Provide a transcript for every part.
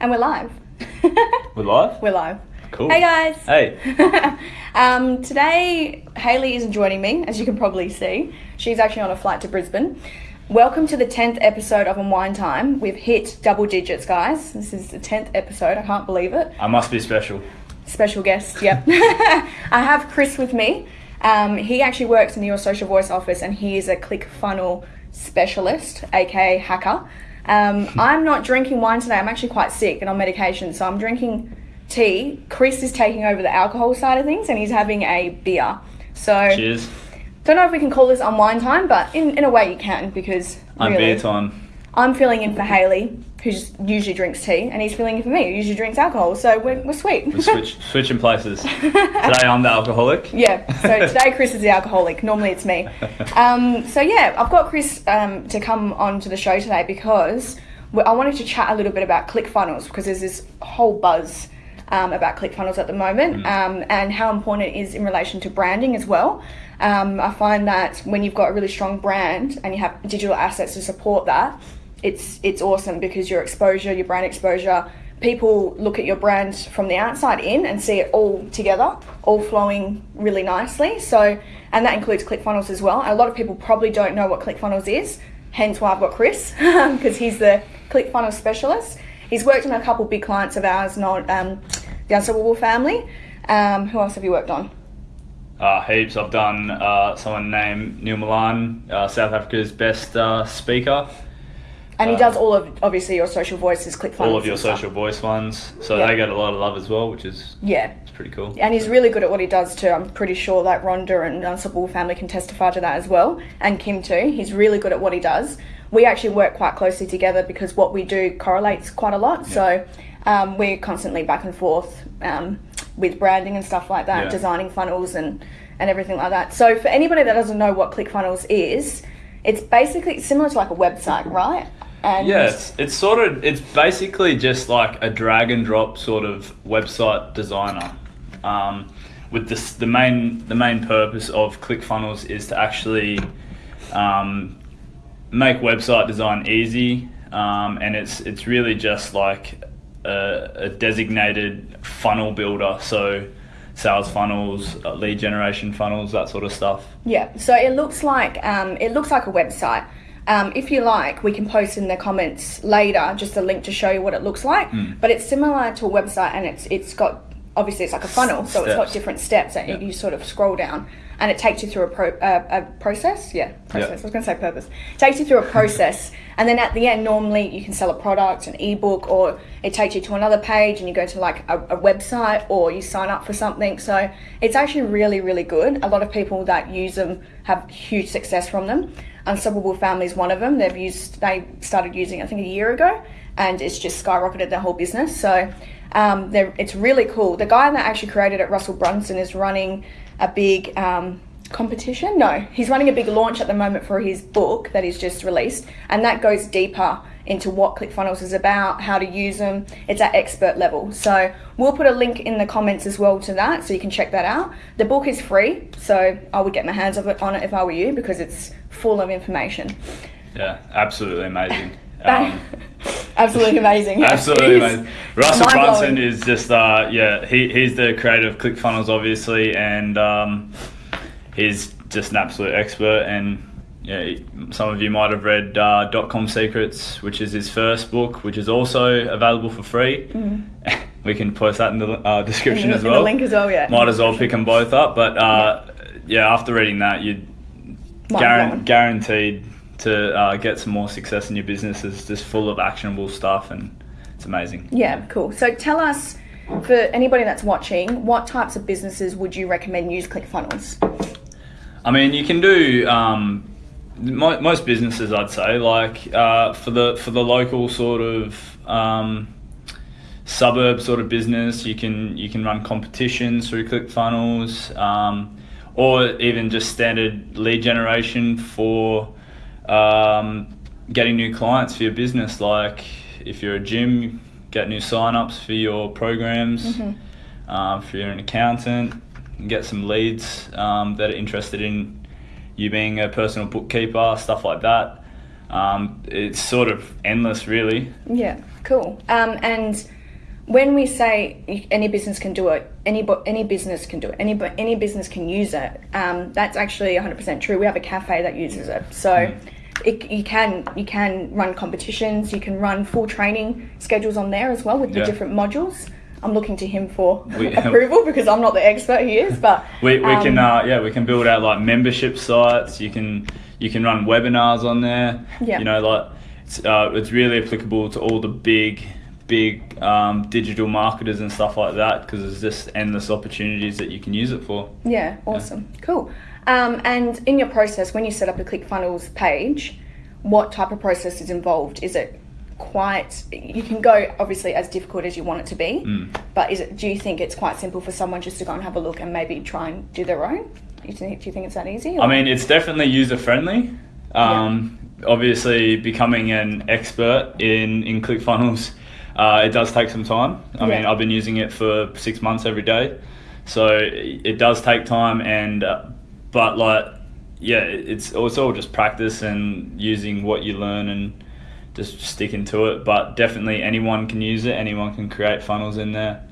And we're live. We're live? We're live. Cool. Hey guys. Hey. um, today, Haley isn't joining me, as you can probably see. She's actually on a flight to Brisbane. Welcome to the 10th episode of Unwind Time. We've hit double digits, guys. This is the 10th episode. I can't believe it. I must be special. Special guest, yep. I have Chris with me. Um, he actually works in Your Social Voice office and he is a click funnel specialist, aka hacker. Um, I'm not drinking wine today. I'm actually quite sick and on medication, so I'm drinking tea. Chris is taking over the alcohol side of things and he's having a beer. So, Cheers. don't know if we can call this unwind time, but in, in a way you can because I'm really, beer time. I'm filling in for Haley, who just usually drinks tea, and he's filling in for me, who usually drinks alcohol. So we're, we're sweet. We switch switching places. Today I'm the alcoholic. Yeah, so today Chris is the alcoholic. Normally it's me. Um, so yeah, I've got Chris um, to come on to the show today because I wanted to chat a little bit about ClickFunnels because there's this whole buzz um, about ClickFunnels at the moment um, and how important it is in relation to branding as well. Um, I find that when you've got a really strong brand and you have digital assets to support that, it's it's awesome because your exposure, your brand exposure, people look at your brand from the outside in and see it all together, all flowing really nicely. So, and that includes ClickFunnels as well. A lot of people probably don't know what ClickFunnels is, hence why I've got Chris because he's the ClickFunnels specialist. He's worked on a couple big clients of ours, not um, the Unstoppable family. Um, who else have you worked on? Uh, heaps. I've done uh, someone named Neil Milan, uh, South Africa's best uh, speaker. And he Uh, does all of obviously your social voices, ClickFunnels. All of your social voice ones. So Yeah. they get a lot of love as well, which is Yeah, it's pretty cool. and he's really good at what he does too. I'm pretty sure that Rhonda and Unstoppable Family can testify to that as well, and Kim too. He's really good at what he does. We actually work quite closely together because what we do correlates quite a lot. So um, we're constantly back and forth um, with branding and stuff like that, Yeah. designing funnels and and everything like that. So for anybody that doesn't know what ClickFunnels is, it's basically similar to like a website, right? And it's, it's sort of it's basically just like a drag and drop sort of website designer. Um, with this, the main the main purpose of ClickFunnels is to actually um, make website design easy, um, and it's it's really just like a, a designated funnel builder. So sales funnels, uh, lead generation funnels, that sort of stuff. Yeah, so it looks like um, it looks like a website. Um, if you like, we can post in the comments later just a link to show you what it looks like. But it's similar to a website, and it's it's got obviously it's like a funnel, so it's got different steps that you, you sort of scroll down, and it takes you through a pro, uh, a process. Yeah, process. Yeah. I was going to say purpose. takes you through a process, and then at the end, normally you can sell a product, an ebook, or it takes you to another page, and you go to like a, a website, or you sign up for something. So it's actually really, really good. A lot of people that use them have huge success from them. Unstoppable Family is one of them. They've used, they started using, I think, a year ago, and it's just skyrocketed their whole business. So um, it's really cool. The guy that actually created it, Russell Brunson, is running a big um, competition. No, he's running a big launch at the moment for his book that he's just released, and that goes deeper into what ClickFunnels is about, how to use them. It's at expert level. So we'll put a link in the comments as well to that, so you can check that out. The book is free, so I would get my hands on it if I were you because it's full of information. Yeah, absolutely amazing. Um, absolutely amazing. Absolutely amazing. Russell. Brunson is just uh yeah, he, he's the creator of ClickFunnels obviously and um, he's just an absolute expert and yeah, some of you might have read uh, Dot Com Secrets, which is his first book, which is also available for free. we can post that in the uh, description. In as well. link as well, yeah. Might as well pick them both up, but uh, yeah, after reading that, you'd Mind guaranteed to uh, get some more success in your business. It's just full of actionable stuff and it's amazing. Yeah, cool. So tell us, for anybody that's watching, what types of businesses would you recommend use ClickFunnels? I mean, you can do um, most businesses, I'd say, like uh, for the for the local sort of um, suburb sort of business, you can you can run competitions through ClickFunnels, um, or even just standard lead generation for um, getting new clients for your business. Like if you're a gym, get new sign-ups for your programs. Um, if you're an accountant, get some leads um, that are interested in you being a personal bookkeeper, stuff like that. Um, it's sort of endless, really. Yeah, cool. Um, and when we say any business can do it, any any business can do it, any any business can use it. Um, that's actually 100% true. We have a cafe that uses it, so it, you can you can run competitions, you can run full training schedules on there as well with the different modules. I'm looking to him for We- approval because I'm not the expert he is, but We, we can um, uh, yeah we can build out like membership sites. You can you can run webinars on there. Yeah. You know like it's uh, it's really applicable to all the big big um, digital marketers and stuff like that because there's just endless opportunities that you can use it for. Yeah, awesome. Cool. Um, and in your process, when you set up a ClickFunnels page, what type of process is involved? Is it quite, you can go obviously as difficult as you want it to be, but is it, do you think it's quite simple for someone just to go and have a look and maybe try and do their own? Do you think, do you think it's that easy? or- I mean, it's definitely user friendly. Um, Obviously, becoming an expert in in ClickFunnels, uh, it does take some time. I mean, I've been using it for six months every day, so it it does take time. And uh, but like, yeah, it's it's all just practice and using what you learn and just sticking to it. But definitely, anyone can use it. Anyone can create funnels in there,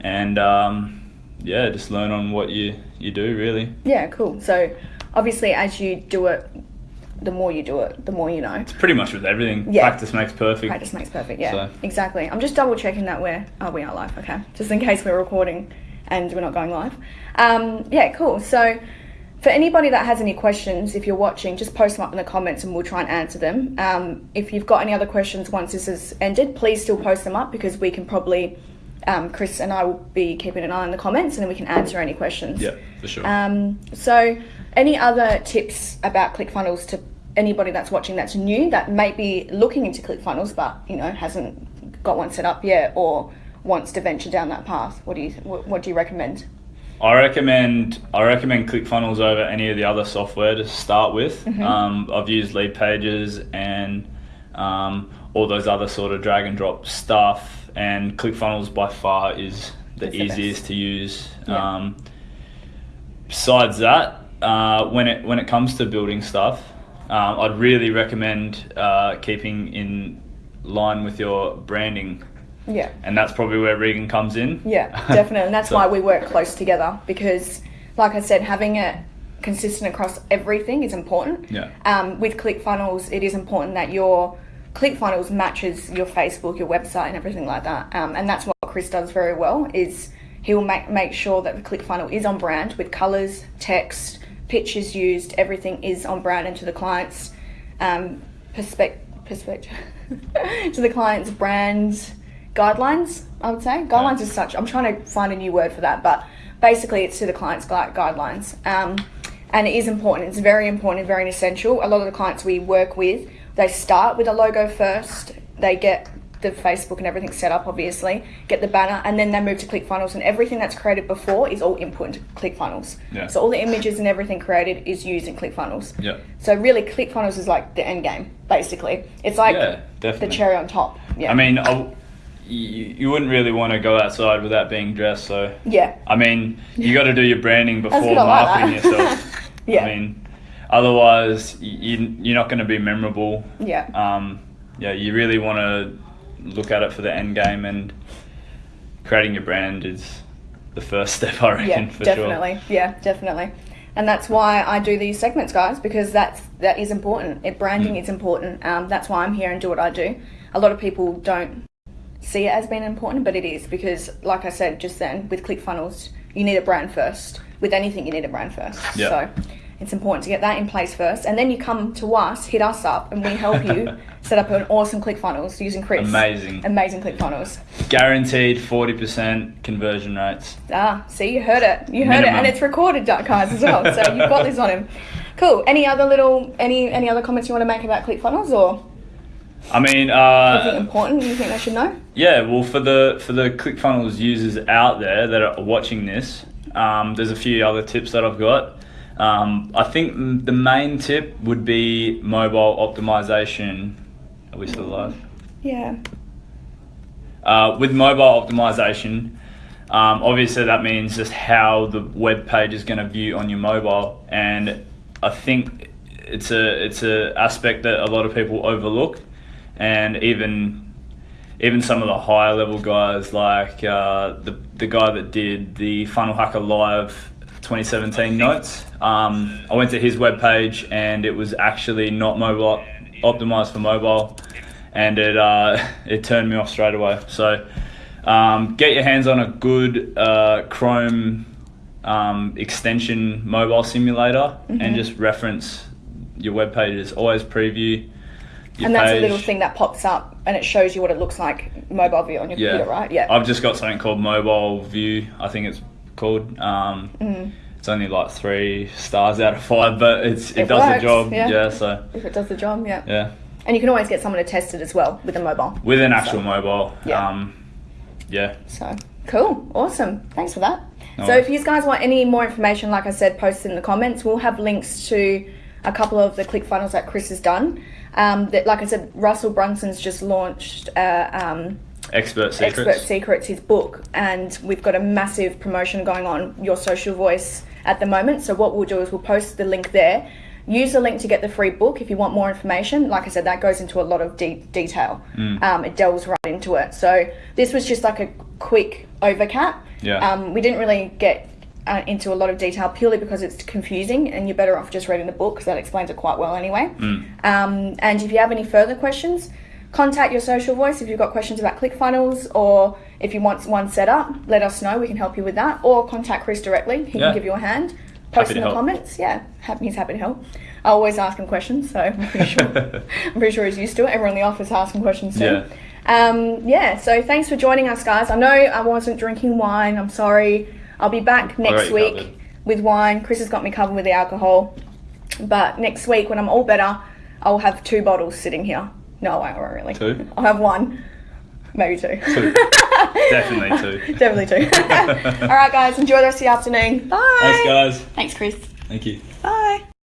and um, yeah, just learn on what you you do really. yeah, cool. So obviously, as you do it, the more you do it, the more you know. It's pretty much with everything. Yeah. Practice makes perfect. Practice makes perfect. Yeah, So- exactly. I'm just double checking that we're oh we are live. Okay, just in case we're recording and we're not going live. Um, yeah, cool. So for anybody that has any questions, if you're watching, just post them up in the comments and we'll try and answer them. Um, if you've got any other questions once this is ended, please still post them up because we can probably. Um, Chris and I will be keeping an eye on the comments and then we can answer any questions. Yeah, for sure. Um, so, any other tips about ClickFunnels to anybody that's watching that's new that may be looking into ClickFunnels but you know hasn't got one set up yet or wants to venture down that path? What do you what, what do you recommend? I recommend I recommend ClickFunnels over any of the other software to start with. Mm-hmm. Um, I've used Leadpages and um, all those other sort of drag and drop stuff, and ClickFunnels by far is the the easiest to use. Yeah. Um, besides that, uh, when it when it comes to building stuff, um, I'd really recommend uh, keeping in line with your branding, Yeah. and that's probably where Regan comes in. Yeah, definitely. And that's So- why we work close together because, like I said, having it consistent across everything is important. Yeah. Um, with ClickFunnels, it is important that your ClickFunnels matches your Facebook, your website, and everything like that. Um, and that's what Chris does very well. Is he will make make sure that the ClickFunnel is on brand with colors, text, pictures used. Everything is on brand and to the client's um, perspective. Perspective to the client's brand guidelines. I would say guidelines as such. I'm trying to find a new word for that, but basically it's to the client's gui- guidelines. Um, and it is important. It's very important, and very essential. A lot of the clients we work with, they start with a logo first. They get the Facebook and everything set up, obviously, get the banner, and then they move to ClickFunnels. And everything that's created before is all input into ClickFunnels. Yeah. So all the images and everything created is used in ClickFunnels. Yeah. So really, ClickFunnels is like the end game, basically. It's like Yeah, the cherry on top. Yeah. I mean, I, you, you wouldn't really want to go outside without being dressed. So, yeah. I mean, you got to do your branding before I like marketing yourself. Yeah. I mean, otherwise, you, you're not going to be memorable. Yeah. Um, yeah, you really want to look at it for the end game, and creating your brand is the first step, I reckon, yeah, for definitely. Yeah, definitely. And that's why I do these segments, guys, because that's that is important. It, branding Mm. is important. Um, that's why I'm here and do what I do. A lot of people don't see it as being important, but it is because, like I said just then, with ClickFunnels, you need a brand first. With anything, you need a brand first. Yeah. So it's important to get that in place first, and then you come to us, hit us up, and we help you set up an awesome ClickFunnels using Chris. Amazing. Amazing ClickFunnels. Guaranteed 40% conversion rates. Ah, see, you heard it. You heard it, and it's recorded, guys, as well. So you've got this on him. Cool. Any other little, any any other comments you want to make about ClickFunnels, or I mean, uh, important you think they should know? Yeah, well, for the for the ClickFunnels users out there that are watching this, um, there's a few other tips that I've got. Um, I think the main tip would be mobile optimization. Are we still alive? Yeah. Uh, with mobile optimization, um, obviously that means just how the web page is going to view on your mobile, and I think it's a it's a aspect that a lot of people overlook, and even even some of the higher level guys like uh, the the guy that did the Funnel Hacker Live 2017 notes. Um, I went to his webpage and it was actually not mobile optimized for mobile, and it uh, it turned me off straight away. So um, get your hands on a good uh, Chrome um, extension mobile simulator and just reference your web pages. Always preview. And that's a little thing that pops up and it shows you what it looks like mobile view on your Yeah. computer, right? Yeah. I've just got something called Mobile View. I think it's called. Um, Mm-hmm. It's only like three stars out of five, but it's it, It does works, the job. yeah. Yeah. So if it does the job, yeah. yeah, And you can always get someone to test it as well with a mobile. with an actual So- mobile. Yeah. Um, yeah. So cool, awesome. Thanks for that. No so worries. if you guys want any more information, like I said, post it in the comments. We'll have links to a couple of the click funnels that Chris has done. Um, that, like I said, Russell Brunson's just launched uh, um, Expert secrets. Expert Secrets, his book, and we've got a massive promotion going on, Your Social Voice, at the moment. So what we'll do is we'll post the link there. Use the link to get the free book if you want more information. Like I said, that goes into a lot of de- detail. Mm. Um, it delves right into it. So this was just like a quick overcap. Yeah. Um, we didn't really get uh, into a lot of detail purely because it's confusing, and you're better off just reading the book because that explains it quite well anyway. Mm. Um, and if you have any further questions, contact your social voice if you've got questions about ClickFunnels or if you want one set up, let us know. We can help you with that. Or contact Chris directly. He Yeah. can give you a hand. Post Happy in the help. comments. Yeah, happy, he's happy to help. I always ask him questions, so I'm pretty sure, I'm pretty sure he's used to it. Everyone in the office asks him questions too. Yeah. Um, yeah, so thanks for joining us, guys. I know I wasn't drinking wine. I'm sorry. I'll be back oh, next week covered. with wine. Chris has got me covered with the alcohol. But next week, when I'm all better, I'll have two bottles sitting here. No, I won't really. Two? I'll have one. Maybe two. Two. Definitely two. Definitely two. all right, guys. Enjoy the rest of the afternoon. Bye. Thanks, guys. Thanks, Chris. Thank you. Bye.